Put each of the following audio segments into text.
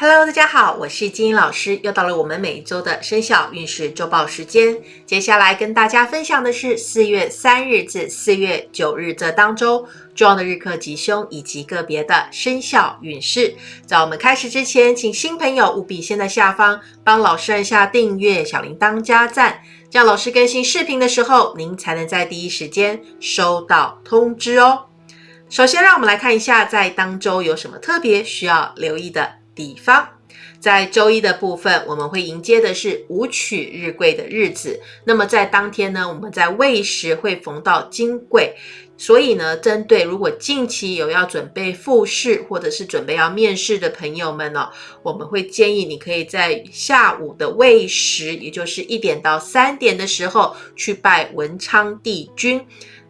Hello，大家好，我是金英老师，又到了我们每一周的生肖运势周报时间。接下来跟大家分享的是四月三日至四月九日这当周重要的日课吉凶以及个别的生肖运势。在我们开始之前，请新朋友务必先在下方帮老师按下订阅、小铃铛加赞，这样老师更新视频的时候，您才能在第一时间收到通知哦。首先，让我们来看一下在当周有什么特别需要留意的。地方，在周一的部分，我们会迎接的是武曲日贵的日子。那么在当天呢，我们在未时会逢到金贵，所以呢，针对如果近期有要准备复试或者是准备要面试的朋友们呢，我们会建议你可以在下午的未时，也就是一点到三点的时候去拜文昌帝君，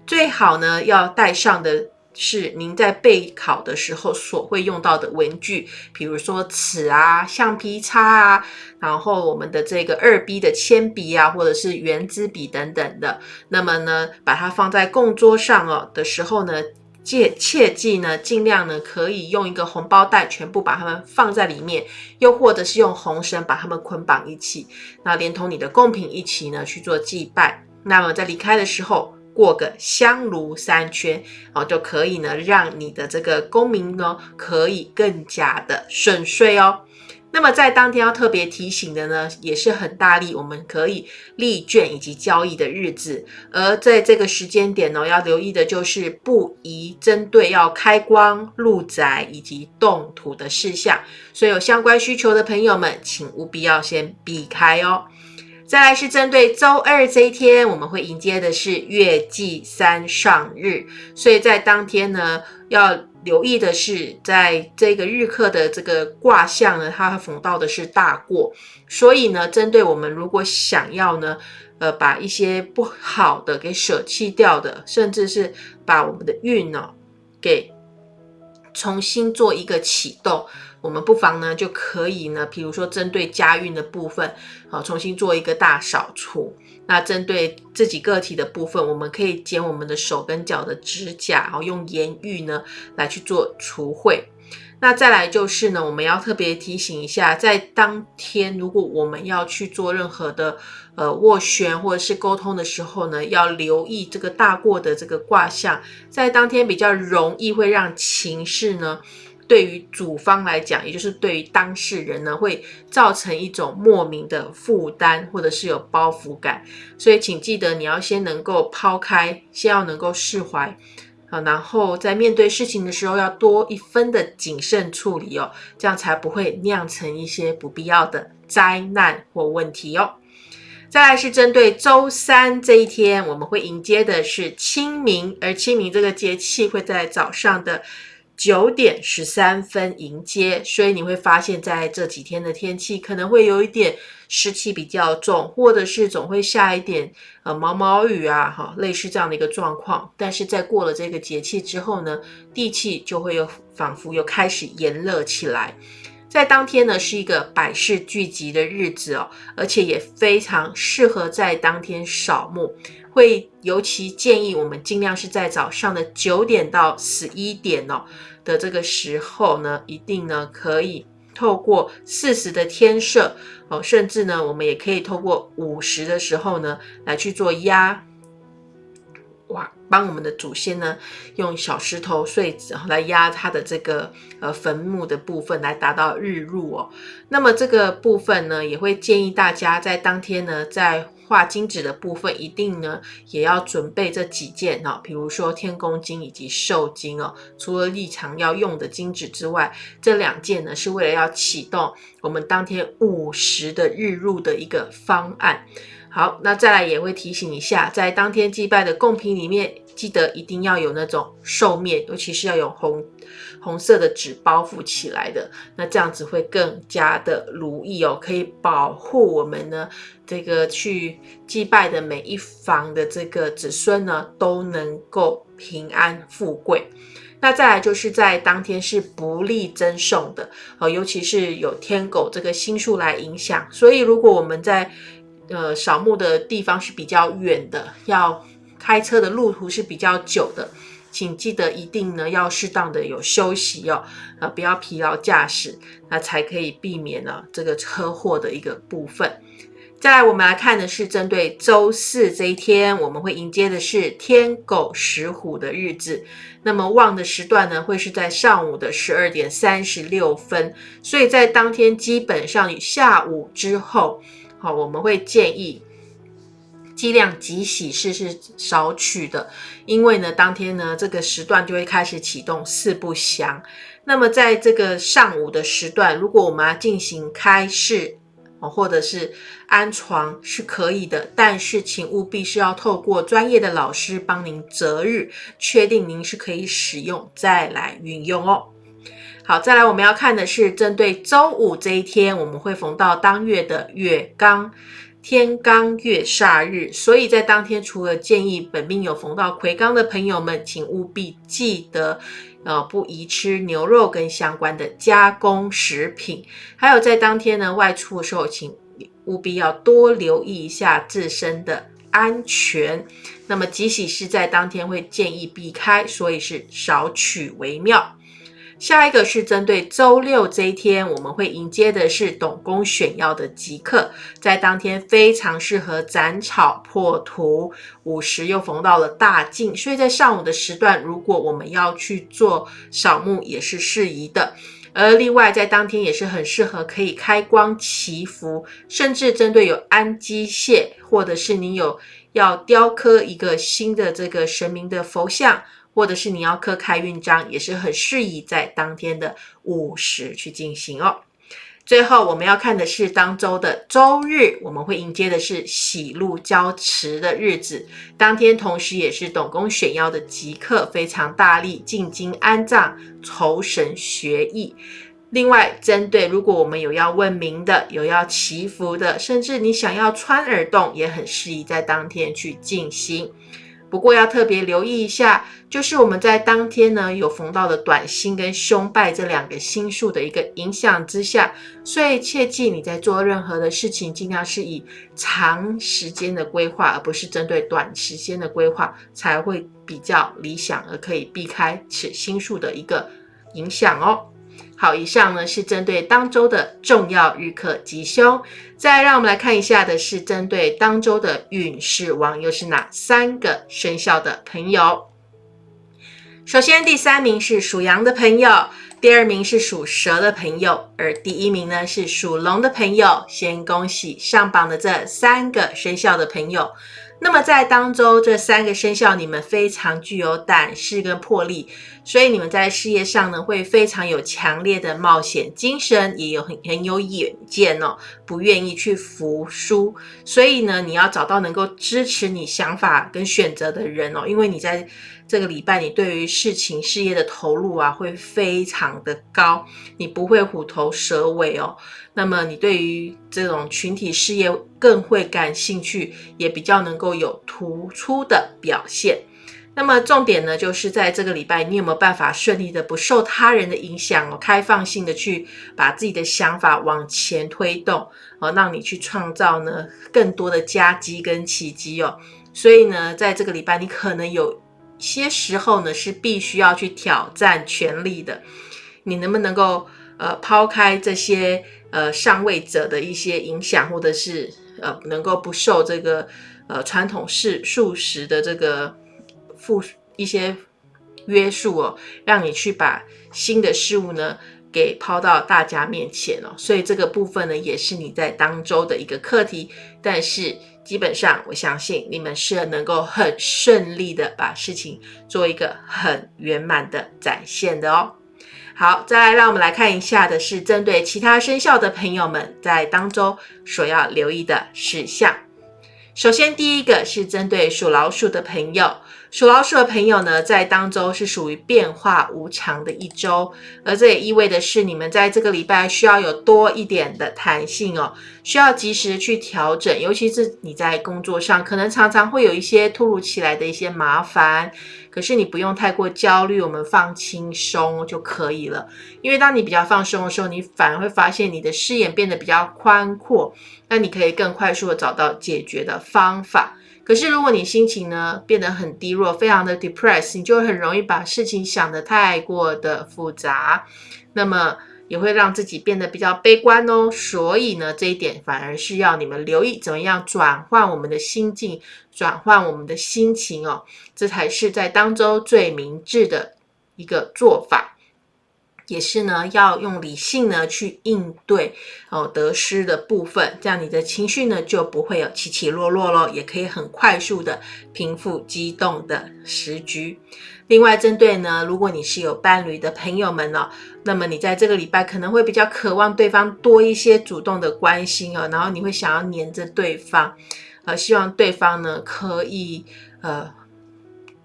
最好呢要带上的。是您在备考的时候所会用到的文具，比如说尺啊、橡皮擦啊，然后我们的这个二 B 的铅笔啊，或者是圆珠笔等等的。那么呢，把它放在供桌上哦的时候呢，切切记呢，尽量呢可以用一个红包袋全部把它们放在里面，又或者是用红绳把它们捆绑一起，那连同你的贡品一起呢去做祭拜。那么在离开的时候。过个香炉三圈哦，就可以呢，让你的这个功名呢，可以更加的顺遂哦。那么在当天要特别提醒的呢，也是很大力，我们可以立卷以及交易的日子。而在这个时间点呢，要留意的就是不宜针对要开光、入宅以及动土的事项。所以有相关需求的朋友们，请务必要先避开哦。再来是针对周二这一天，我们会迎接的是月季三上日，所以在当天呢，要留意的是，在这个日课的这个卦象呢，它逢到的是大过，所以呢，针对我们如果想要呢，呃，把一些不好的给舍弃掉的，甚至是把我们的运呢，给重新做一个启动。我们不妨呢，就可以呢，比如说针对家运的部分，啊，重新做一个大扫除。那针对自己个体的部分，我们可以剪我们的手跟脚的指甲，然后用盐浴呢来去做除秽。那再来就是呢，我们要特别提醒一下，在当天如果我们要去做任何的呃斡旋或者是沟通的时候呢，要留意这个大过的这个卦象，在当天比较容易会让情势呢。对于主方来讲，也就是对于当事人呢，会造成一种莫名的负担，或者是有包袱感。所以，请记得你要先能够抛开，先要能够释怀啊，然后在面对事情的时候，要多一分的谨慎处理哦，这样才不会酿成一些不必要的灾难或问题哦。再来是针对周三这一天，我们会迎接的是清明，而清明这个节气会在早上的。九点十三分迎接，所以你会发现在这几天的天气可能会有一点湿气比较重，或者是总会下一点呃毛毛雨啊，哈，类似这样的一个状况。但是在过了这个节气之后呢，地气就会又仿佛又开始炎热起来。在当天呢，是一个百事聚集的日子哦，而且也非常适合在当天扫墓。会尤其建议我们尽量是在早上的九点到十一点哦的这个时候呢，一定呢可以透过四十的天色哦，甚至呢我们也可以透过五十的时候呢来去做压。哇，帮我们的祖先呢，用小石头碎纸来压他的这个呃坟墓的部分，来达到日入哦。那么这个部分呢，也会建议大家在当天呢，在化金子的部分，一定呢也要准备这几件哦，比如说天宫金以及寿金哦。除了日常要用的金子之外，这两件呢是为了要启动我们当天午时的日入的一个方案。好，那再来也会提醒一下，在当天祭拜的贡品里面，记得一定要有那种寿面，尤其是要有红红色的纸包覆起来的，那这样子会更加的如意哦，可以保护我们呢这个去祭拜的每一房的这个子孙呢都能够平安富贵。那再来就是在当天是不利增送的哦，尤其是有天狗这个星数来影响，所以如果我们在呃，扫墓的地方是比较远的，要开车的路途是比较久的。请记得一定呢要适当的有休息哦，呃，不要疲劳驾驶，那才可以避免呢这个车祸的一个部分。再来，我们来看的是针对周四这一天，我们会迎接的是天狗食虎的日子。那么旺的时段呢，会是在上午的十二点三十六分。所以在当天基本上下午之后，好，我们会建议尽量及喜事是少取的，因为呢，当天呢这个时段就会开始启动四不祥。那么在这个上午的时段，如果我们要进行开市，哦，或者是安床是可以的，但是请务必是要透过专业的老师帮您择日，确定您是可以使用再来运用哦。好，再来我们要看的是针对周五这一天，我们会逢到当月的月刚天罡月煞日，所以在当天除了建议本命有逢到魁罡的朋友们，请务必记得。呃，不宜吃牛肉跟相关的加工食品，还有在当天呢外出的时候，请务必要多留意一下自身的安全。那么即使是在当天会建议避开，所以是少取为妙。下一个是针对周六这一天，我们会迎接的是董公选要的吉刻，在当天非常适合斩草破土，午时又逢到了大静，所以在上午的时段，如果我们要去做扫墓也是适宜的。而另外在当天也是很适合可以开光祈福，甚至针对有安机械，或者是你有要雕刻一个新的这个神明的佛像。或者是你要刻开运章，也是很适宜在当天的午时去进行哦。最后我们要看的是当周的周日，我们会迎接的是喜怒交持的日子，当天同时也是董公选妖的吉刻，非常大力进京安葬、酬神学艺。另外，针对如果我们有要问名的、有要祈福的，甚至你想要穿耳洞，也很适宜在当天去进行。不过要特别留意一下，就是我们在当天呢有逢到的短星跟凶败这两个星数的一个影响之下，所以切记你在做任何的事情，尽量是以长时间的规划，而不是针对短时间的规划，才会比较理想，而可以避开此星数的一个影响哦。好，以上呢是针对当周的重要日课吉凶。再让我们来看一下的是针对当周的运势王，又是哪三个生肖的朋友？首先，第三名是属羊的朋友，第二名是属蛇的朋友，而第一名呢是属龙的朋友。先恭喜上榜的这三个生肖的朋友。那么在当周这三个生肖，你们非常具有胆识跟魄力，所以你们在事业上呢会非常有强烈的冒险精神，也有很很有远见哦，不愿意去服输。所以呢，你要找到能够支持你想法跟选择的人哦，因为你在这个礼拜，你对于事情事业的投入啊会非常的高，你不会虎头蛇尾哦。那么你对于这种群体事业更会感兴趣，也比较能够有突出的表现。那么重点呢，就是在这个礼拜，你有没有办法顺利的不受他人的影响哦，开放性的去把自己的想法往前推动，哦，让你去创造呢更多的佳绩跟奇迹哦。所以呢，在这个礼拜，你可能有些时候呢是必须要去挑战权力的。你能不能够呃抛开这些？呃，上位者的一些影响，或者是呃，能够不受这个呃传统式素食的这个负一些约束哦，让你去把新的事物呢给抛到大家面前哦，所以这个部分呢，也是你在当周的一个课题。但是基本上，我相信你们是能够很顺利的把事情做一个很圆满的展现的哦。好，再来，让我们来看一下的是针对其他生肖的朋友们在当中所要留意的事项。首先，第一个是针对属老鼠的朋友。属老鼠的朋友呢，在当周是属于变化无常的一周，而这也意味的是，你们在这个礼拜需要有多一点的弹性哦，需要及时去调整，尤其是你在工作上，可能常常会有一些突如其来的一些麻烦，可是你不用太过焦虑，我们放轻松就可以了。因为当你比较放松的时候，你反而会发现你的视野变得比较宽阔，那你可以更快速的找到解决的方法。可是如果你心情呢变得很低落，非常的 depressed，你就很容易把事情想得太过的复杂，那么也会让自己变得比较悲观哦。所以呢，这一点反而是要你们留意怎么样转换我们的心境，转换我们的心情哦，这才是在当中最明智的一个做法。也是呢，要用理性呢去应对哦得失的部分，这样你的情绪呢就不会有起起落落咯，也可以很快速的平复激动的时局。另外，针对呢，如果你是有伴侣的朋友们哦，那么你在这个礼拜可能会比较渴望对方多一些主动的关心哦，然后你会想要黏着对方，呃，希望对方呢可以呃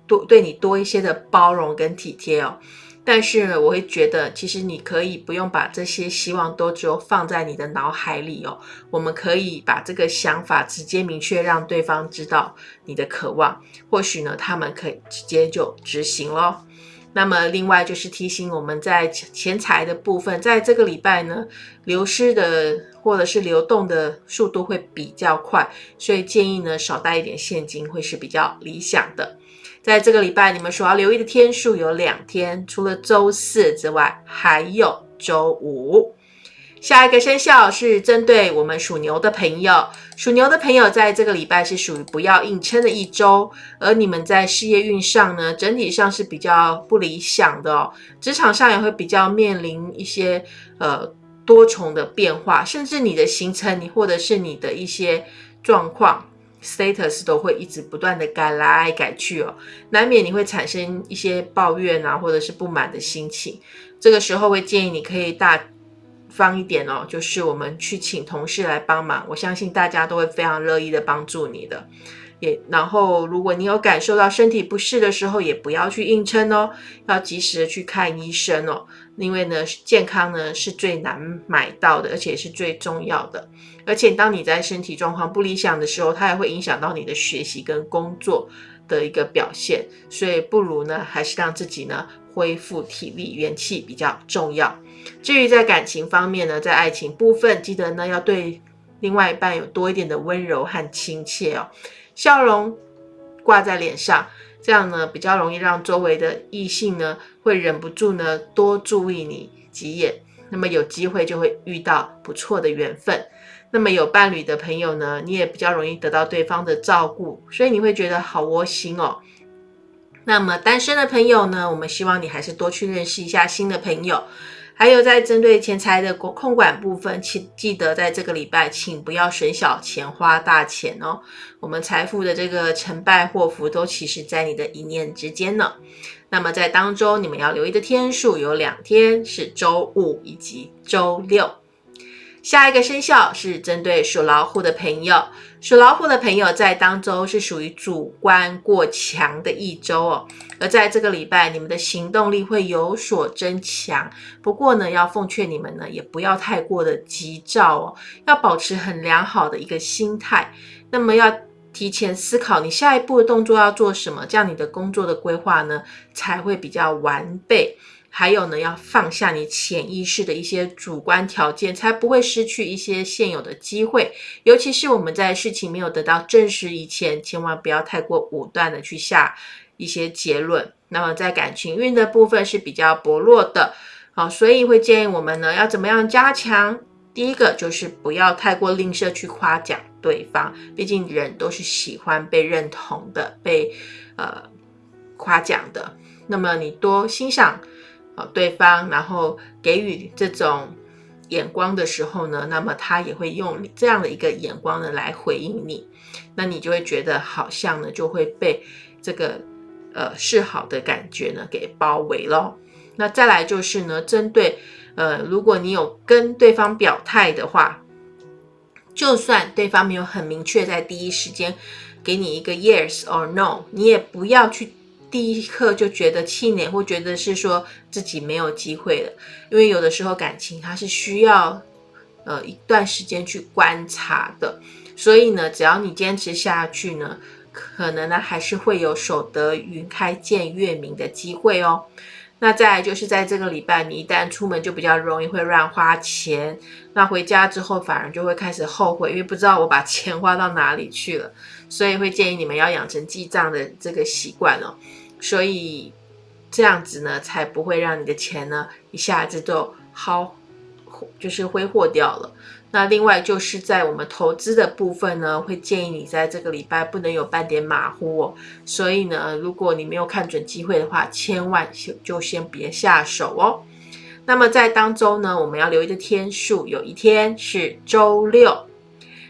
多对你多一些的包容跟体贴哦。但是我会觉得，其实你可以不用把这些希望都只有放在你的脑海里哦。我们可以把这个想法直接明确，让对方知道你的渴望，或许呢，他们可以直接就执行咯。那么另外就是提醒我们在钱财的部分，在这个礼拜呢，流失的或者是流动的速度会比较快，所以建议呢少带一点现金会是比较理想的。在这个礼拜，你们所要留意的天数有两天，除了周四之外，还有周五。下一个生肖是针对我们属牛的朋友，属牛的朋友在这个礼拜是属于不要硬撑的一周，而你们在事业运上呢，整体上是比较不理想的哦，职场上也会比较面临一些呃多重的变化，甚至你的行程，你或者是你的一些状况。Status 都会一直不断的改来改去哦，难免你会产生一些抱怨啊，或者是不满的心情。这个时候会建议你可以大方一点哦，就是我们去请同事来帮忙，我相信大家都会非常乐意的帮助你的。也然后，如果你有感受到身体不适的时候，也不要去硬撑哦，要及时的去看医生哦。因为呢，健康呢是最难买到的，而且是最重要的。而且当你在身体状况不理想的时候，它也会影响到你的学习跟工作的一个表现。所以不如呢，还是让自己呢恢复体力、元气比较重要。至于在感情方面呢，在爱情部分，记得呢要对另外一半有多一点的温柔和亲切哦，笑容挂在脸上。这样呢，比较容易让周围的异性呢，会忍不住呢多注意你几眼。那么有机会就会遇到不错的缘分。那么有伴侣的朋友呢，你也比较容易得到对方的照顾，所以你会觉得好窝心哦。那么单身的朋友呢，我们希望你还是多去认识一下新的朋友。还有在针对钱财的控控管部分，请记得在这个礼拜，请不要省小钱花大钱哦。我们财富的这个成败祸福，都其实在你的一念之间呢。那么在当中，你们要留意的天数有两天，是周五以及周六。下一个生肖是针对属老虎的朋友，属老虎的朋友在当周是属于主观过强的一周哦。而在这个礼拜，你们的行动力会有所增强。不过呢，要奉劝你们呢，也不要太过的急躁哦，要保持很良好的一个心态。那么要提前思考你下一步的动作要做什么，这样你的工作的规划呢才会比较完备。还有呢，要放下你潜意识的一些主观条件，才不会失去一些现有的机会。尤其是我们在事情没有得到证实以前，千万不要太过武断的去下一些结论。那么在感情运的部分是比较薄弱的，好，所以会建议我们呢要怎么样加强？第一个就是不要太过吝啬去夸奖对方，毕竟人都是喜欢被认同的，被呃夸奖的。那么你多欣赏。啊，对方然后给予这种眼光的时候呢，那么他也会用这样的一个眼光呢来回应你，那你就会觉得好像呢就会被这个呃示好的感觉呢给包围了。那再来就是呢，针对呃如果你有跟对方表态的话，就算对方没有很明确在第一时间给你一个 yes or no，你也不要去。第一刻就觉得气馁，或觉得是说自己没有机会了，因为有的时候感情它是需要呃一段时间去观察的，所以呢，只要你坚持下去呢，可能呢还是会有守得云开见月明的机会哦。那再来就是在这个礼拜，你一旦出门就比较容易会乱花钱，那回家之后反而就会开始后悔，因为不知道我把钱花到哪里去了，所以会建议你们要养成记账的这个习惯哦。所以这样子呢，才不会让你的钱呢一下子就耗，就是挥霍掉了。那另外就是在我们投资的部分呢，会建议你在这个礼拜不能有半点马虎哦。所以呢，如果你没有看准机会的话，千万就先别下手哦。那么在当周呢，我们要留意的天数，有一天是周六。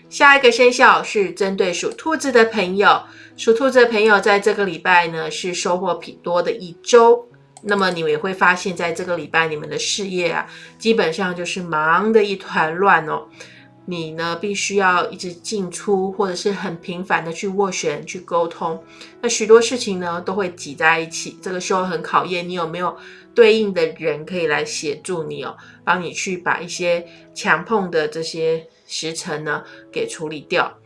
下一个生肖是针对属兔子的朋友，属兔子的朋友在这个礼拜呢是收获挺多的一周。那么你们也会发现，在这个礼拜，你们的事业啊，基本上就是忙得一团乱哦。你呢，必须要一直进出，或者是很频繁的去斡旋、去沟通。那许多事情呢，都会挤在一起。这个时候很考验你有没有对应的人可以来协助你哦，帮你去把一些强碰的这些时辰呢给处理掉。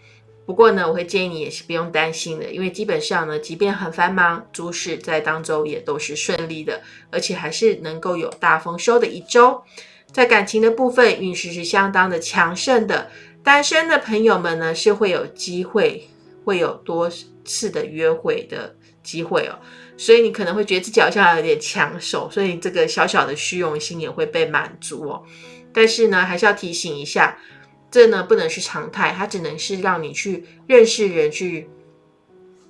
不过呢，我会建议你也是不用担心的，因为基本上呢，即便很繁忙，诸事在当周也都是顺利的，而且还是能够有大丰收的一周。在感情的部分，运势是相当的强盛的。单身的朋友们呢，是会有机会，会有多次的约会的机会哦。所以你可能会觉得自己好像有点抢手，所以这个小小的虚荣心也会被满足哦。但是呢，还是要提醒一下。这呢不能是常态，它只能是让你去认识人、去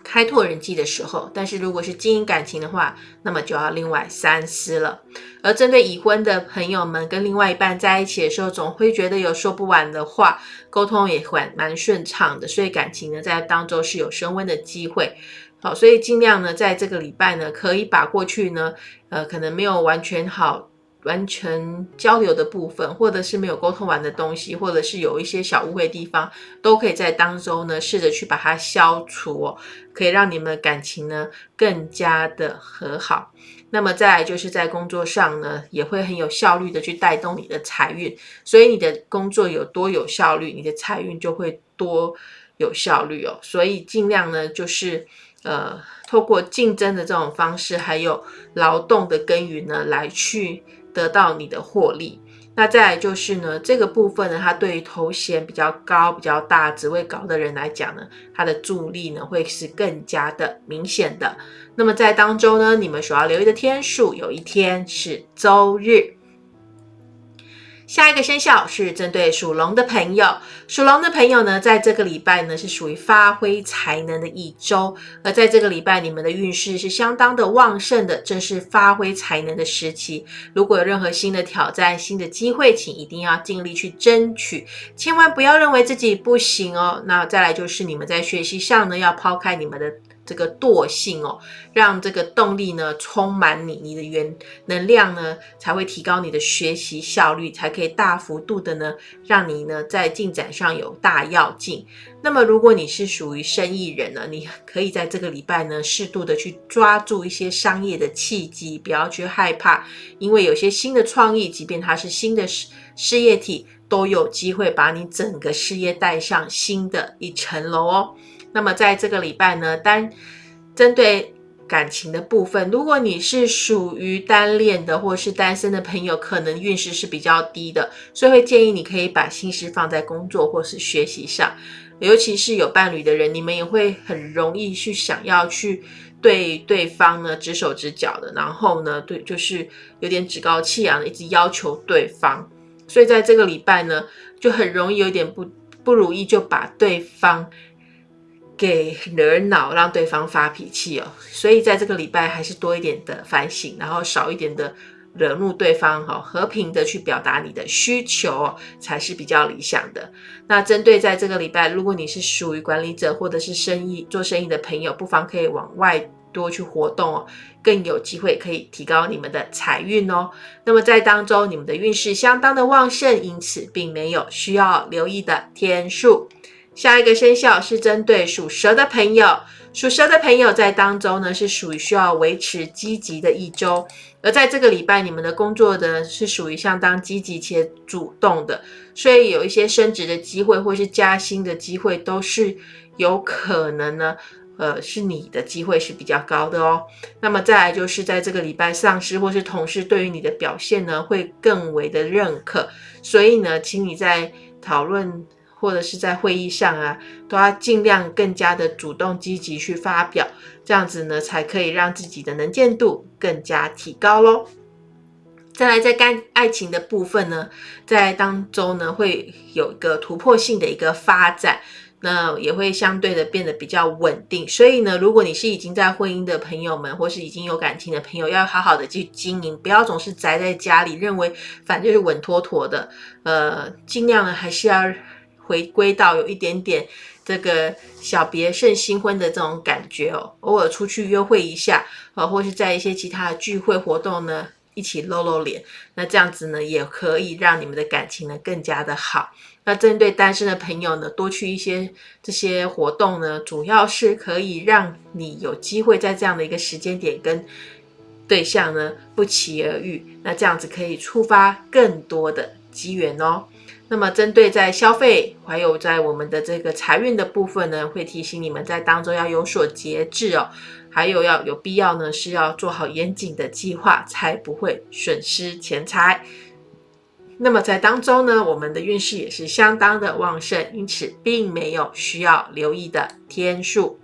开拓人际的时候。但是如果是经营感情的话，那么就要另外三思了。而针对已婚的朋友们，跟另外一半在一起的时候，总会觉得有说不完的话，沟通也蛮蛮顺畅的，所以感情呢在当中是有升温的机会。好，所以尽量呢在这个礼拜呢，可以把过去呢，呃，可能没有完全好。完全交流的部分，或者是没有沟通完的东西，或者是有一些小误会地方，都可以在当中呢试着去把它消除哦，可以让你们的感情呢更加的和好。那么再来就是在工作上呢，也会很有效率的去带动你的财运，所以你的工作有多有效率，你的财运就会多有效率哦。所以尽量呢就是呃透过竞争的这种方式，还有劳动的耕耘呢来去。得到你的获利，那再来就是呢，这个部分呢，它对于头衔比较高、比较大、职位高的人来讲呢，它的助力呢会是更加的明显的。那么在当中呢，你们所要留意的天数，有一天是周日。下一个生肖是针对属龙的朋友，属龙的朋友呢，在这个礼拜呢是属于发挥才能的一周，而在这个礼拜，你们的运势是相当的旺盛的，正是发挥才能的时期。如果有任何新的挑战、新的机会，请一定要尽力去争取，千万不要认为自己不行哦。那再来就是你们在学习上呢，要抛开你们的。这个惰性哦，让这个动力呢充满你，你的原能量呢才会提高你的学习效率，才可以大幅度的呢让你呢在进展上有大跃进。那么如果你是属于生意人呢，你可以在这个礼拜呢适度的去抓住一些商业的契机，不要去害怕，因为有些新的创意，即便它是新的事事业体，都有机会把你整个事业带上新的一层楼哦。那么在这个礼拜呢，单针对感情的部分，如果你是属于单恋的或是单身的朋友，可能运势是比较低的，所以会建议你可以把心思放在工作或是学习上，尤其是有伴侣的人，你们也会很容易去想要去对对方呢指手指脚的，然后呢，对，就是有点趾高气扬的，一直要求对方，所以在这个礼拜呢，就很容易有点不不如意，就把对方。给惹恼，让对方发脾气哦。所以在这个礼拜，还是多一点的反省，然后少一点的惹怒对方哈，和平的去表达你的需求才是比较理想的。那针对在这个礼拜，如果你是属于管理者或者是生意做生意的朋友，不妨可以往外多去活动哦，更有机会可以提高你们的财运哦。那么在当中，你们的运势相当的旺盛，因此并没有需要留意的天数。下一个生肖是针对属蛇的朋友，属蛇的朋友在当中呢是属于需要维持积极的一周，而在这个礼拜，你们的工作呢是属于相当积极且主动的，所以有一些升职的机会或是加薪的机会都是有可能呢呃，是你的机会是比较高的哦。那么再来就是在这个礼拜，上司或是同事对于你的表现呢，会更为的认可。所以呢，请你在讨论或者是在会议上啊，都要尽量更加的主动积极去发表，这样子呢，才可以让自己的能见度更加提高喽。再来，在干爱情的部分呢，在当中呢，会有一个突破性的一个发展。那也会相对的变得比较稳定，所以呢，如果你是已经在婚姻的朋友们，或是已经有感情的朋友，要好好的去经营，不要总是宅在家里，认为反正就是稳妥妥的，呃，尽量呢还是要回归到有一点点这个小别胜新婚的这种感觉哦，偶尔出去约会一下，呃，或是在一些其他的聚会活动呢。一起露露脸，那这样子呢，也可以让你们的感情呢更加的好。那针对单身的朋友呢，多去一些这些活动呢，主要是可以让你有机会在这样的一个时间点跟对象呢不期而遇。那这样子可以触发更多的机缘哦。那么针对在消费还有在我们的这个财运的部分呢，会提醒你们在当中要有所节制哦。还有要有必要呢，是要做好严谨的计划，才不会损失钱财。那么在当中呢，我们的运势也是相当的旺盛，因此并没有需要留意的天数。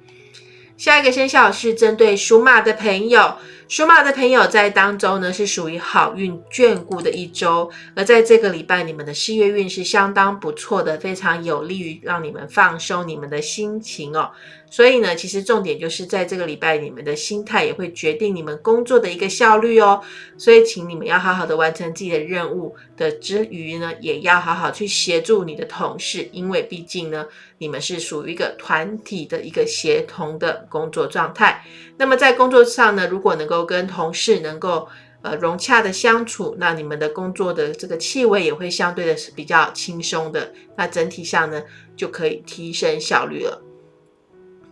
下一个生肖是针对属马的朋友。属马的朋友在当中呢，是属于好运眷顾的一周，而在这个礼拜，你们的事业运是相当不错的，非常有利于让你们放松你们的心情哦。所以呢，其实重点就是在这个礼拜，你们的心态也会决定你们工作的一个效率哦。所以，请你们要好好的完成自己的任务的之余呢，也要好好去协助你的同事，因为毕竟呢，你们是属于一个团体的一个协同的工作状态。那么在工作上呢，如果能够跟同事能够呃融洽的相处，那你们的工作的这个气味也会相对的是比较轻松的。那整体上呢，就可以提升效率了。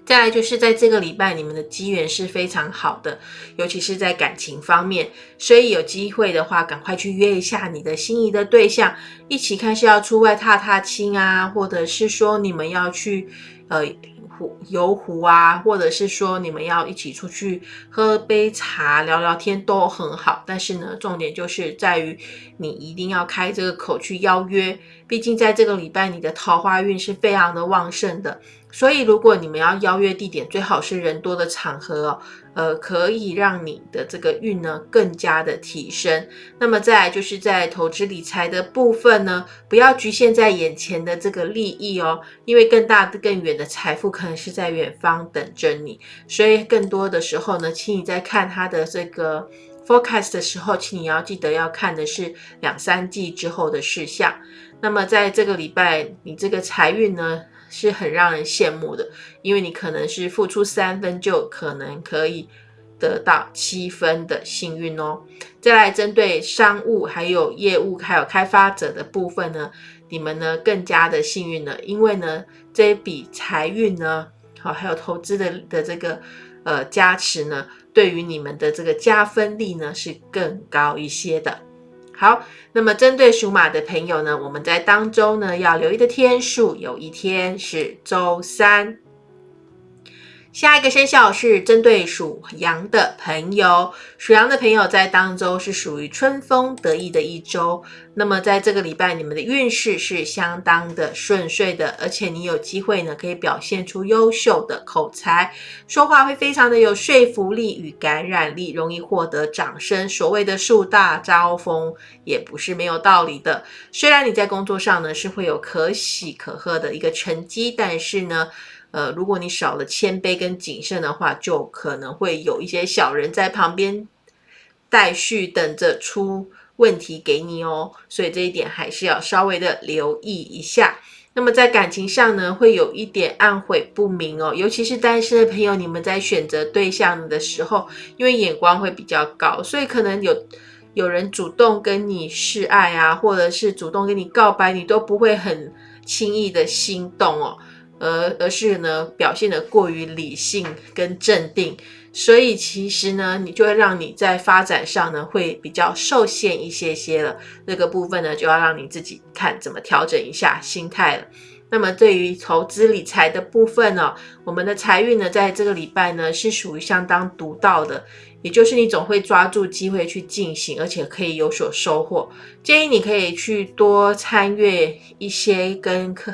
再来就是在这个礼拜，你们的机缘是非常好的，尤其是在感情方面。所以有机会的话，赶快去约一下你的心仪的对象，一起看是要出外踏踏青啊，或者是说你们要去呃湖。游湖啊，或者是说你们要一起出去喝杯茶、聊聊天都很好。但是呢，重点就是在于你一定要开这个口去邀约，毕竟在这个礼拜你的桃花运是非常的旺盛的。所以，如果你们要邀约地点，最好是人多的场合哦，呃，可以让你的这个运呢更加的提升。那么，再就是在投资理财的部分呢，不要局限在眼前的这个利益哦，因为更大的、更远的财富可能是在远方等着你。所以，更多的时候呢，请你在看它的这个 forecast 的时候，请你要记得要看的是两三季之后的事项。那么，在这个礼拜，你这个财运呢？是很让人羡慕的，因为你可能是付出三分，就可能可以得到七分的幸运哦。再来针对商务、还有业务、还有开发者的部分呢，你们呢更加的幸运了，因为呢这一笔财运呢，好还有投资的的这个呃加持呢，对于你们的这个加分力呢是更高一些的。好，那么针对属马的朋友呢，我们在当中呢要留意的天数，有一天是周三。下一个生肖是针对属羊的朋友，属羊的朋友在当周是属于春风得意的一周。那么在这个礼拜，你们的运势是相当的顺遂的，而且你有机会呢，可以表现出优秀的口才，说话会非常的有说服力与感染力，容易获得掌声。所谓的树大招风，也不是没有道理的。虽然你在工作上呢是会有可喜可贺的一个成绩，但是呢。呃，如果你少了谦卑跟谨慎的话，就可能会有一些小人在旁边待续，等着出问题给你哦。所以这一点还是要稍微的留意一下。那么在感情上呢，会有一点暗悔不明哦，尤其是单身的朋友，你们在选择对象的时候，因为眼光会比较高，所以可能有有人主动跟你示爱啊，或者是主动跟你告白，你都不会很轻易的心动哦。而而是呢表现的过于理性跟镇定，所以其实呢，你就会让你在发展上呢会比较受限一些些了。这个部分呢，就要让你自己看怎么调整一下心态了。那么对于投资理财的部分呢，我们的财运呢，在这个礼拜呢是属于相当独到的，也就是你总会抓住机会去进行，而且可以有所收获。建议你可以去多参阅一些跟客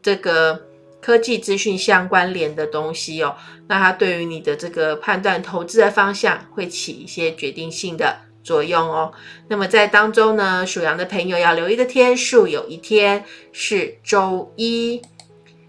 这个科技资讯相关联的东西哦，那它对于你的这个判断投资的方向会起一些决定性的。作用哦。那么在当中呢，属羊的朋友要留意的天数，有一天是周一。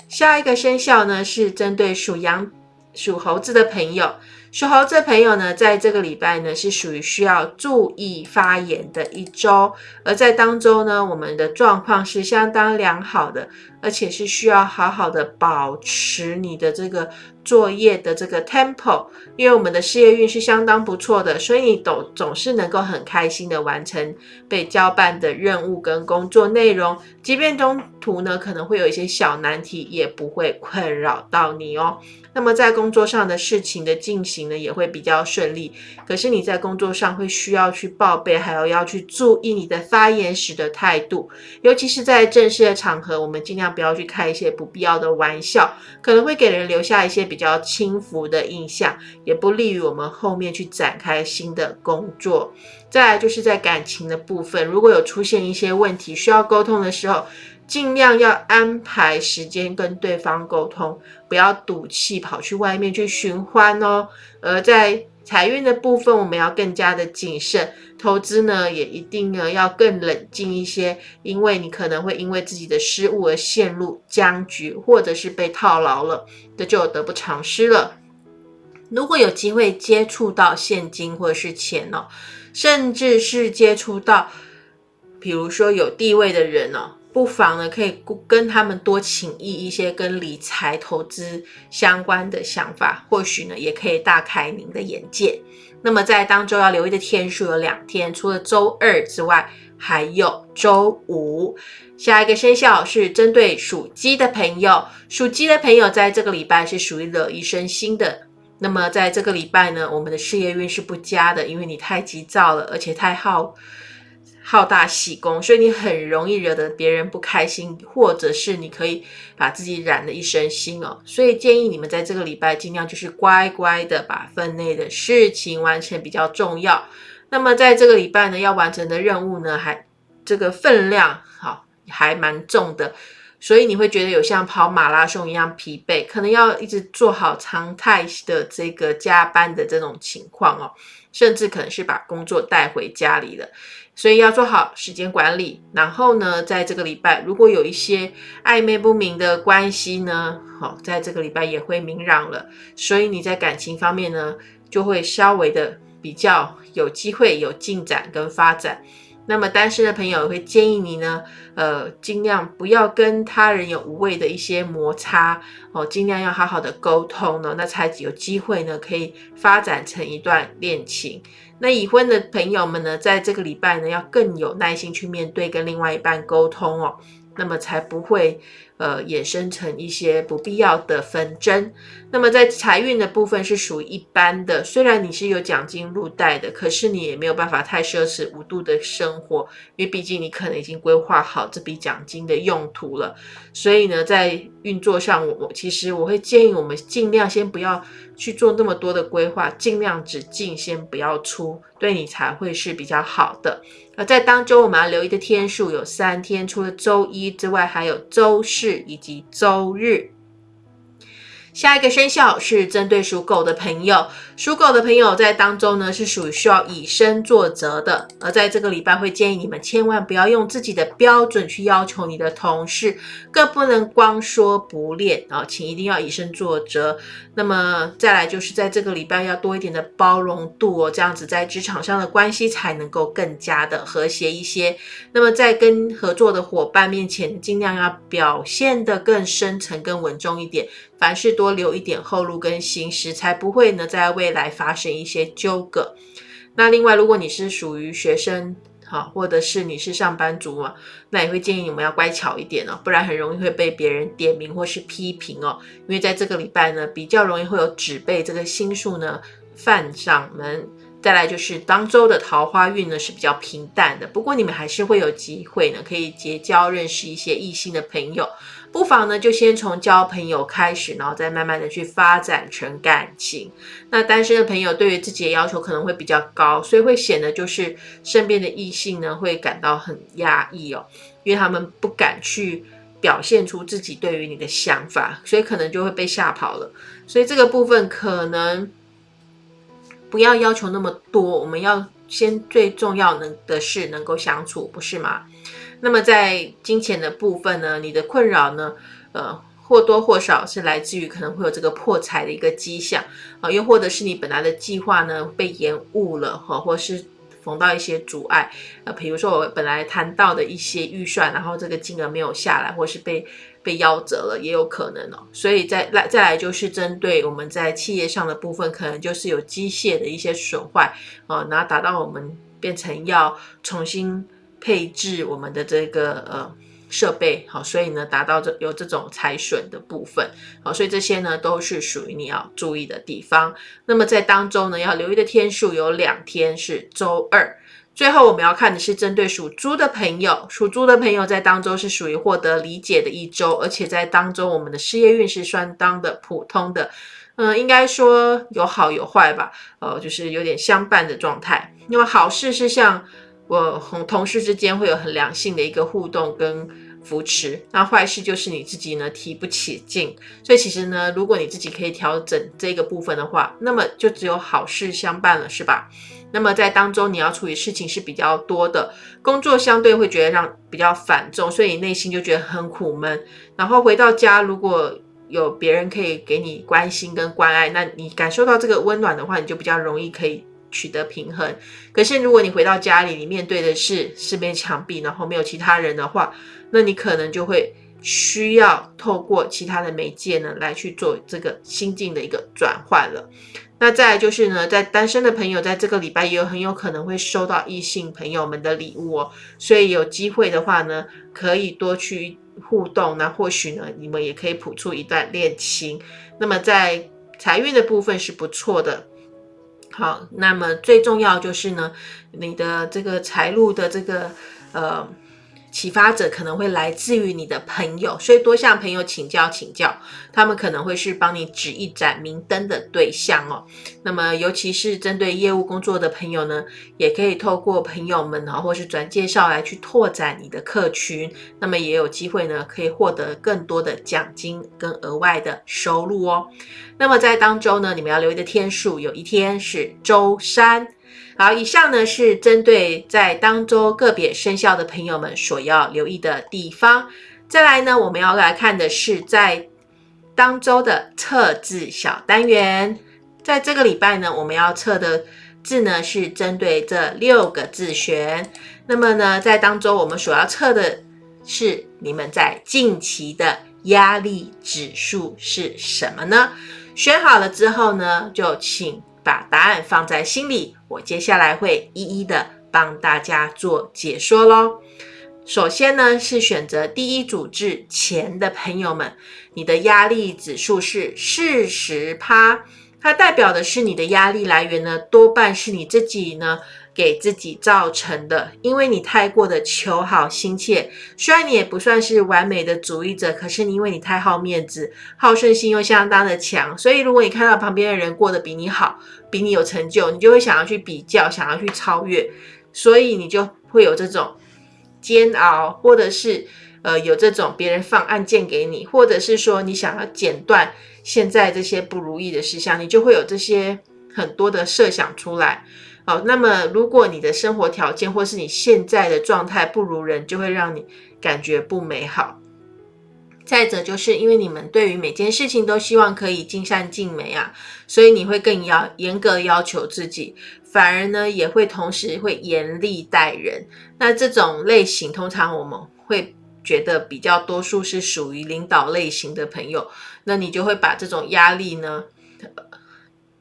下一个生肖呢，是针对属羊、属猴子的朋友。属猴子的朋友呢，在这个礼拜呢，是属于需要注意发言的一周。而在当中呢，我们的状况是相当良好的，而且是需要好好的保持你的这个。作业的这个 tempo，因为我们的事业运是相当不错的，所以你总总是能够很开心的完成被交办的任务跟工作内容，即便中途呢可能会有一些小难题，也不会困扰到你哦。那么在工作上的事情的进行呢，也会比较顺利。可是你在工作上会需要去报备，还有要去注意你的发言时的态度，尤其是在正式的场合，我们尽量不要去开一些不必要的玩笑，可能会给人留下一些比较轻浮的印象，也不利于我们后面去展开新的工作。再来就是在感情的部分，如果有出现一些问题需要沟通的时候。尽量要安排时间跟对方沟通，不要赌气跑去外面去寻欢哦。而在财运的部分，我们要更加的谨慎，投资呢也一定呢要更冷静一些，因为你可能会因为自己的失误而陷入僵局，或者是被套牢了，这就得不偿失了。如果有机会接触到现金或者是钱哦，甚至是接触到，比如说有地位的人哦。不妨呢，可以跟他们多请益一些跟理财投资相关的想法，或许呢，也可以大开您的眼界。那么在当周要留意的天数有两天，除了周二之外，还有周五。下一个生肖是针对属鸡的朋友，属鸡的朋友在这个礼拜是属于惹一身心的。那么在这个礼拜呢，我们的事业运是不佳的，因为你太急躁了，而且太耗。好大喜功，所以你很容易惹得别人不开心，或者是你可以把自己染了一身腥哦。所以建议你们在这个礼拜尽量就是乖乖的把分内的事情完成比较重要。那么在这个礼拜呢，要完成的任务呢，还这个分量好还蛮重的，所以你会觉得有像跑马拉松一样疲惫，可能要一直做好常态的这个加班的这种情况哦，甚至可能是把工作带回家里了。所以要做好时间管理，然后呢，在这个礼拜如果有一些暧昧不明的关系呢，好，在这个礼拜也会明朗了。所以你在感情方面呢，就会稍微的比较有机会有进展跟发展。那么单身的朋友会建议你呢，呃，尽量不要跟他人有无谓的一些摩擦哦，尽量要好好的沟通呢，那才有机会呢，可以发展成一段恋情。那已婚的朋友们呢，在这个礼拜呢，要更有耐心去面对跟另外一半沟通哦，那么才不会。呃，衍生成一些不必要的纷争。那么在财运的部分是属于一般的，虽然你是有奖金入袋的，可是你也没有办法太奢侈无度的生活，因为毕竟你可能已经规划好这笔奖金的用途了。所以呢，在运作上，我其实我会建议我们尽量先不要去做那么多的规划，尽量只进先不要出，对你才会是比较好的。在当中我们要留意的天数有三天，除了周一之外，还有周四。以及周日。下一个生肖是针对属狗的朋友，属狗的朋友在当中呢是属于需要以身作则的，而在这个礼拜会建议你们千万不要用自己的标准去要求你的同事，更不能光说不练啊，请一定要以身作则。那么再来就是在这个礼拜要多一点的包容度哦，这样子在职场上的关系才能够更加的和谐一些。那么在跟合作的伙伴面前，尽量要表现得更深沉、更稳重一点。凡事多留一点后路跟心思，才不会呢在为来发生一些纠葛。那另外，如果你是属于学生哈，或者是你是上班族嘛，那也会建议你们要乖巧一点哦，不然很容易会被别人点名或是批评哦。因为在这个礼拜呢，比较容易会有纸背这个星数呢犯上门。再来就是当周的桃花运呢是比较平淡的，不过你们还是会有机会呢，可以结交认识一些异性的朋友。不妨呢，就先从交朋友开始，然后再慢慢的去发展成感情。那单身的朋友对于自己的要求可能会比较高，所以会显得就是身边的异性呢会感到很压抑哦，因为他们不敢去表现出自己对于你的想法，所以可能就会被吓跑了。所以这个部分可能不要要求那么多，我们要先最重要能的是能够相处，不是吗？那么在金钱的部分呢，你的困扰呢，呃，或多或少是来自于可能会有这个破财的一个迹象啊，又或者是你本来的计划呢被延误了哈，或是逢到一些阻碍，呃，比如说我本来谈到的一些预算，然后这个金额没有下来，或是被被夭折了，也有可能哦。所以再来再来就是针对我们在企业上的部分，可能就是有机械的一些损坏啊，然后达到我们变成要重新。配置我们的这个呃设备，好，所以呢达到这有这种财损的部分，好，所以这些呢都是属于你要注意的地方。那么在当中呢要留意的天数有两天是周二。最后我们要看的是针对属猪的朋友，属猪的朋友在当中是属于获得理解的一周，而且在当中我们的事业运是相当的普通的，嗯，应该说有好有坏吧，呃，就是有点相伴的状态。那么好事是像。我和同事之间会有很良性的一个互动跟扶持，那坏事就是你自己呢提不起劲，所以其实呢，如果你自己可以调整这个部分的话，那么就只有好事相伴了，是吧？那么在当中你要处理事情是比较多的，工作相对会觉得让比较繁重，所以你内心就觉得很苦闷。然后回到家，如果有别人可以给你关心跟关爱，那你感受到这个温暖的话，你就比较容易可以。取得平衡。可是，如果你回到家里，你面对的是四面墙壁，然后没有其他人的话，那你可能就会需要透过其他的媒介呢，来去做这个心境的一个转换了。那再来就是呢，在单身的朋友，在这个礼拜也有很有可能会收到异性朋友们的礼物哦。所以有机会的话呢，可以多去互动，那或许呢，你们也可以谱出一段恋情。那么在财运的部分是不错的。好，那么最重要就是呢，你的这个财路的这个呃。启发者可能会来自于你的朋友，所以多向朋友请教请教，他们可能会是帮你指一盏明灯的对象哦。那么，尤其是针对业务工作的朋友呢，也可以透过朋友们啊，或是转介绍来去拓展你的客群，那么也有机会呢，可以获得更多的奖金跟额外的收入哦。那么在当周呢，你们要留意的天数，有一天是周三。好，以上呢是针对在当周个别生肖的朋友们所要留意的地方。再来呢，我们要来看的是在当周的测字小单元。在这个礼拜呢，我们要测的字呢是针对这六个字选。那么呢，在当周我们所要测的是你们在近期的压力指数是什么呢？选好了之后呢，就请。把答案放在心里，我接下来会一一的帮大家做解说喽。首先呢，是选择第一组字前的朋友们，你的压力指数是四十趴，它代表的是你的压力来源呢，多半是你自己呢。给自己造成的，因为你太过的求好心切，虽然你也不算是完美的主义者，可是你因为你太好面子，好胜心又相当的强，所以如果你看到旁边的人过得比你好，比你有成就，你就会想要去比较，想要去超越，所以你就会有这种煎熬，或者是呃有这种别人放案件给你，或者是说你想要剪断现在这些不如意的事项，你就会有这些很多的设想出来。好，那么如果你的生活条件或是你现在的状态不如人，就会让你感觉不美好。再者，就是因为你们对于每件事情都希望可以尽善尽美啊，所以你会更要严格要求自己，反而呢也会同时会严厉待人。那这种类型，通常我们会觉得比较多数是属于领导类型的朋友，那你就会把这种压力呢，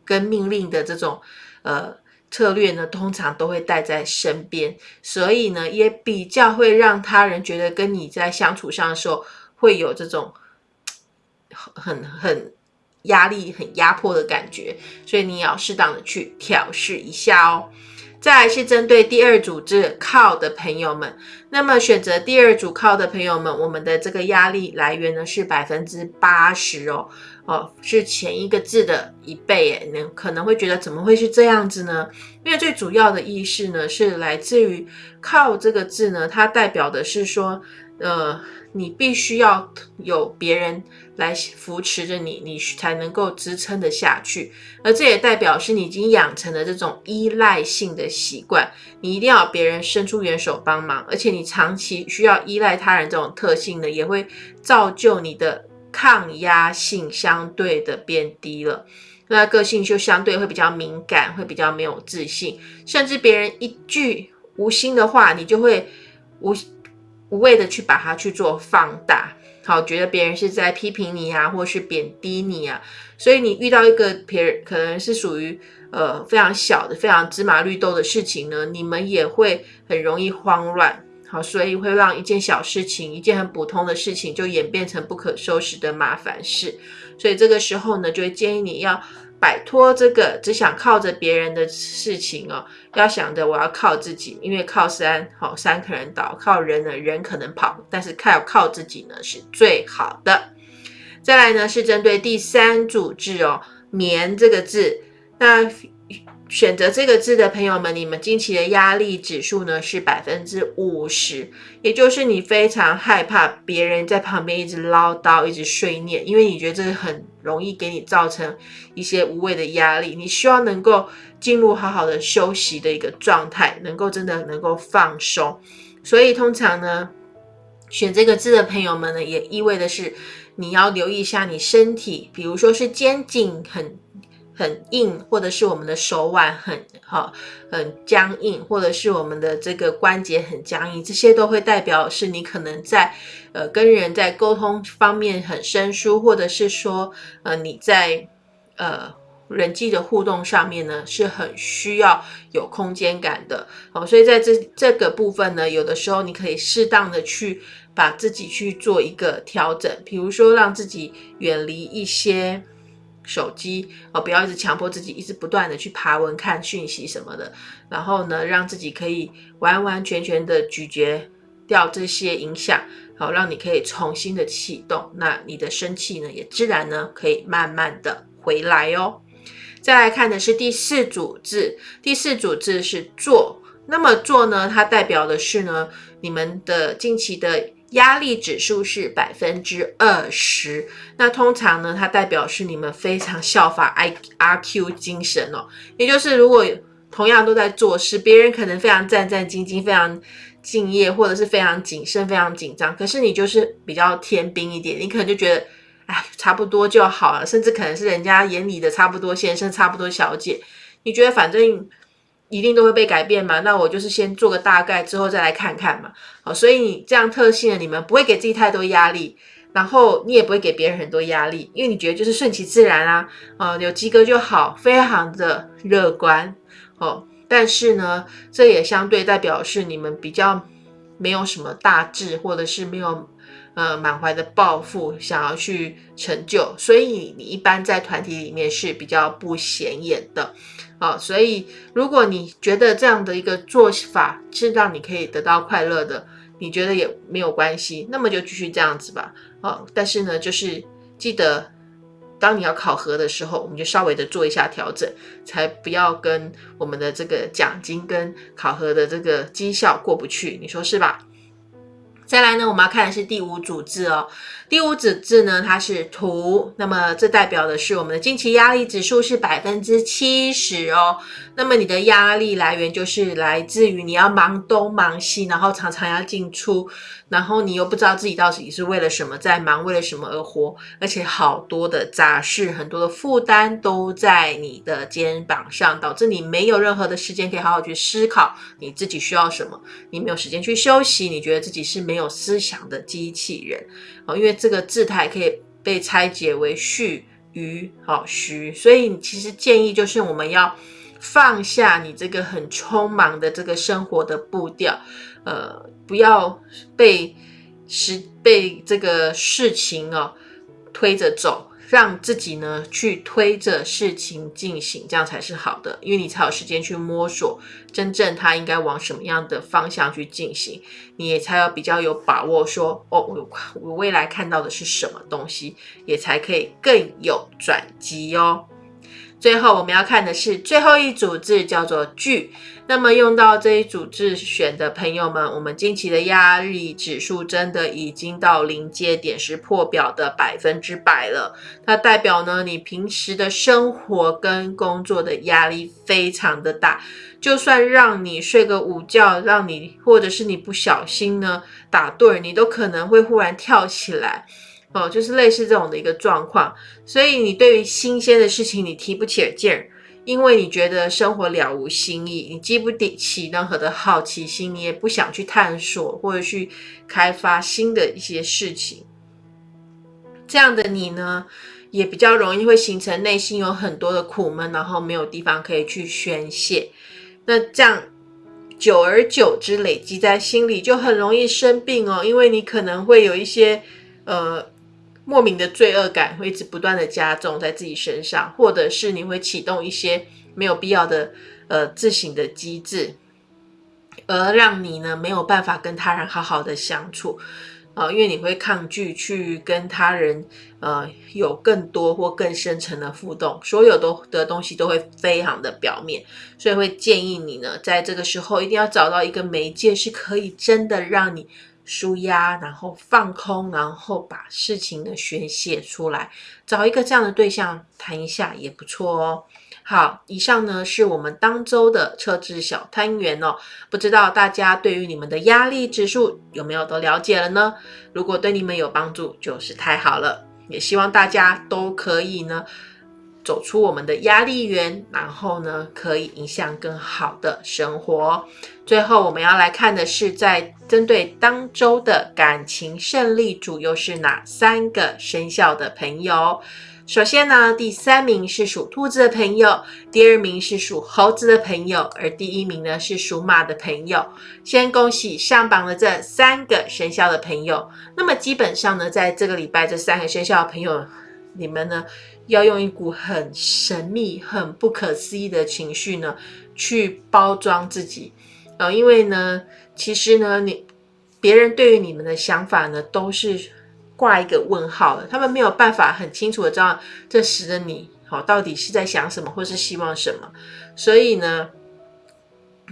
跟命令的这种呃。策略呢，通常都会带在身边，所以呢，也比较会让他人觉得跟你在相处上的时候会有这种很很压力、很压迫的感觉，所以你也要适当的去调试一下哦。再来是针对第二组字靠的朋友们，那么选择第二组靠的朋友们，我们的这个压力来源呢是百分之八十哦，哦是前一个字的一倍诶，你可能会觉得怎么会是这样子呢？因为最主要的意识呢是来自于靠这个字呢，它代表的是说，呃。你必须要有别人来扶持着你，你才能够支撑得下去。而这也代表是你已经养成了这种依赖性的习惯，你一定要别人伸出援手帮忙，而且你长期需要依赖他人这种特性呢，也会造就你的抗压性相对的变低了。那个性就相对会比较敏感，会比较没有自信，甚至别人一句无心的话，你就会无。无谓的去把它去做放大，好，觉得别人是在批评你啊，或是贬低你啊，所以你遇到一个别人可能是属于呃非常小的、非常芝麻绿豆的事情呢，你们也会很容易慌乱，好，所以会让一件小事情、一件很普通的事情就演变成不可收拾的麻烦事，所以这个时候呢，就会建议你要。摆脱这个只想靠着别人的事情哦，要想着我要靠自己，因为靠山好山可能倒，靠人呢人可能跑，但是靠靠自己呢是最好的。再来呢是针对第三组字哦，棉这个字，那。选择这个字的朋友们，你们近期的压力指数呢是百分之五十，也就是你非常害怕别人在旁边一直唠叨、一直碎念，因为你觉得这个很容易给你造成一些无谓的压力。你希望能够进入好好的休息的一个状态，能够真的能够放松。所以通常呢，选这个字的朋友们呢，也意味的是你要留意一下你身体，比如说是肩颈很。很硬，或者是我们的手腕很好很僵硬，或者是我们的这个关节很僵硬，这些都会代表是你可能在呃跟人在沟通方面很生疏，或者是说呃你在呃人际的互动上面呢是很需要有空间感的哦，所以在这这个部分呢，有的时候你可以适当的去把自己去做一个调整，比如说让自己远离一些。手机哦，不要一直强迫自己，一直不断的去爬文看讯息什么的，然后呢，让自己可以完完全全的咀嚼掉这些影响，好，让你可以重新的启动，那你的生气呢，也自然呢可以慢慢的回来哦。再来看的是第四组字，第四组字是做，那么做呢，它代表的是呢，你们的近期的。压力指数是百分之二十，那通常呢，它代表是你们非常效法 I R Q 精神哦，也就是如果同样都在做事，别人可能非常战战兢兢、非常敬业，或者是非常谨慎、非常紧张，可是你就是比较天兵一点，你可能就觉得，哎，差不多就好了，甚至可能是人家眼里的差不多先生、差不多小姐，你觉得反正。一定都会被改变嘛？那我就是先做个大概，之后再来看看嘛。好，所以你这样特性的你们不会给自己太多压力，然后你也不会给别人很多压力，因为你觉得就是顺其自然啊，啊，有及格就好，非常的乐观哦。但是呢，这也相对代表是你们比较没有什么大志，或者是没有呃满怀的抱负想要去成就，所以你一般在团体里面是比较不显眼的。哦，所以如果你觉得这样的一个做法是让你可以得到快乐的，你觉得也没有关系，那么就继续这样子吧。哦，但是呢，就是记得当你要考核的时候，我们就稍微的做一下调整，才不要跟我们的这个奖金跟考核的这个绩效过不去，你说是吧？再来呢，我们要看的是第五组字哦。第五组字呢，它是图，那么这代表的是我们的近期压力指数是百分之七十哦。那么你的压力来源就是来自于你要忙东忙西，然后常常要进出，然后你又不知道自己到底是为了什么在忙，为了什么而活，而且好多的杂事，很多的负担都在你的肩膀上，导致你没有任何的时间可以好好去思考你自己需要什么，你没有时间去休息，你觉得自己是没有有思想的机器人哦，因为。这个字态可以被拆解为序、余、好虚，所以其实建议就是我们要放下你这个很匆忙的这个生活的步调，呃，不要被时被这个事情哦推着走。让自己呢去推着事情进行，这样才是好的，因为你才有时间去摸索真正它应该往什么样的方向去进行，你也才有比较有把握说哦，我我未来看到的是什么东西，也才可以更有转机哦。最后我们要看的是最后一组字，叫做聚。那么用到这一组自选的朋友们，我们近期的压力指数真的已经到临界点，是破表的百分之百了。它代表呢，你平时的生活跟工作的压力非常的大，就算让你睡个午觉，让你或者是你不小心呢打盹，你都可能会忽然跳起来。哦，就是类似这种的一个状况，所以你对于新鲜的事情你提不起劲儿，因为你觉得生活了无新意，你激不起任何的好奇心，你也不想去探索或者去开发新的一些事情。这样的你呢，也比较容易会形成内心有很多的苦闷，然后没有地方可以去宣泄。那这样久而久之累积在心里，就很容易生病哦，因为你可能会有一些呃。莫名的罪恶感会一直不断的加重在自己身上，或者是你会启动一些没有必要的呃自省的机制，而让你呢没有办法跟他人好好的相处啊，因为你会抗拒去跟他人呃有更多或更深层的互动，所有都的东西都会非常的表面，所以会建议你呢在这个时候一定要找到一个媒介，是可以真的让你。舒压，然后放空，然后把事情的宣泄出来，找一个这样的对象谈一下也不错哦。好，以上呢是我们当周的测字小单元哦。不知道大家对于你们的压力指数有没有都了解了呢？如果对你们有帮助，就是太好了。也希望大家都可以呢。走出我们的压力源，然后呢，可以影响更好的生活。最后，我们要来看的是，在针对当周的感情胜利组又是哪三个生肖的朋友？首先呢，第三名是属兔子的朋友，第二名是属猴子的朋友，而第一名呢是属马的朋友。先恭喜上榜的这三个生肖的朋友。那么基本上呢，在这个礼拜，这三个生肖的朋友，你们呢？要用一股很神秘、很不可思议的情绪呢，去包装自己，呃，因为呢，其实呢，你别人对于你们的想法呢，都是挂一个问号的，他们没有办法很清楚的知道这时的你，好，到底是在想什么，或是希望什么，所以呢，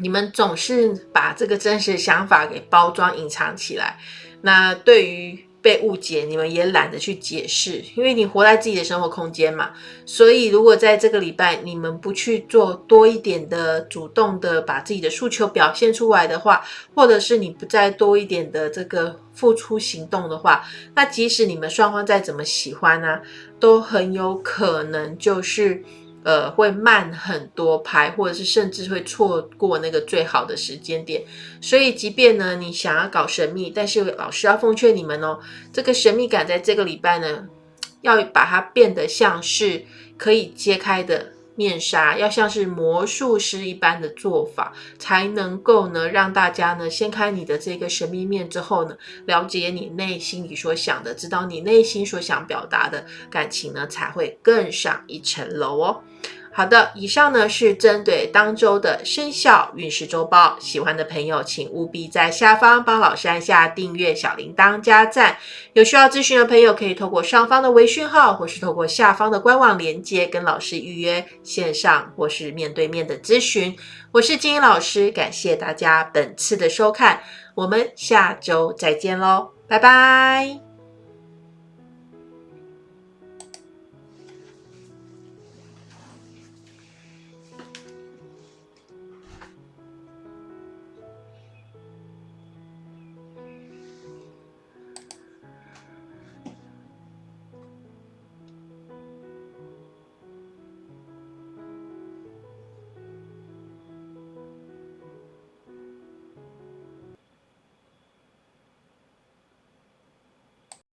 你们总是把这个真实想法给包装、隐藏起来，那对于。被误解，你们也懒得去解释，因为你活在自己的生活空间嘛。所以，如果在这个礼拜你们不去做多一点的主动的把自己的诉求表现出来的话，或者是你不再多一点的这个付出行动的话，那即使你们双方再怎么喜欢呢，都很有可能就是。呃，会慢很多拍，或者是甚至会错过那个最好的时间点。所以，即便呢你想要搞神秘，但是老师要奉劝你们哦，这个神秘感在这个礼拜呢，要把它变得像是可以揭开的面纱，要像是魔术师一般的做法，才能够呢让大家呢掀开你的这个神秘面之后呢，了解你内心里所想的，知道你内心所想表达的感情呢，才会更上一层楼哦。好的，以上呢是针对当周的生肖运势周报。喜欢的朋友，请务必在下方帮老师按下订阅、小铃铛、加赞。有需要咨询的朋友，可以透过上方的微讯号，或是透过下方的官网连接，跟老师预约线上或是面对面的咨询。我是金英老师，感谢大家本次的收看，我们下周再见喽，拜拜。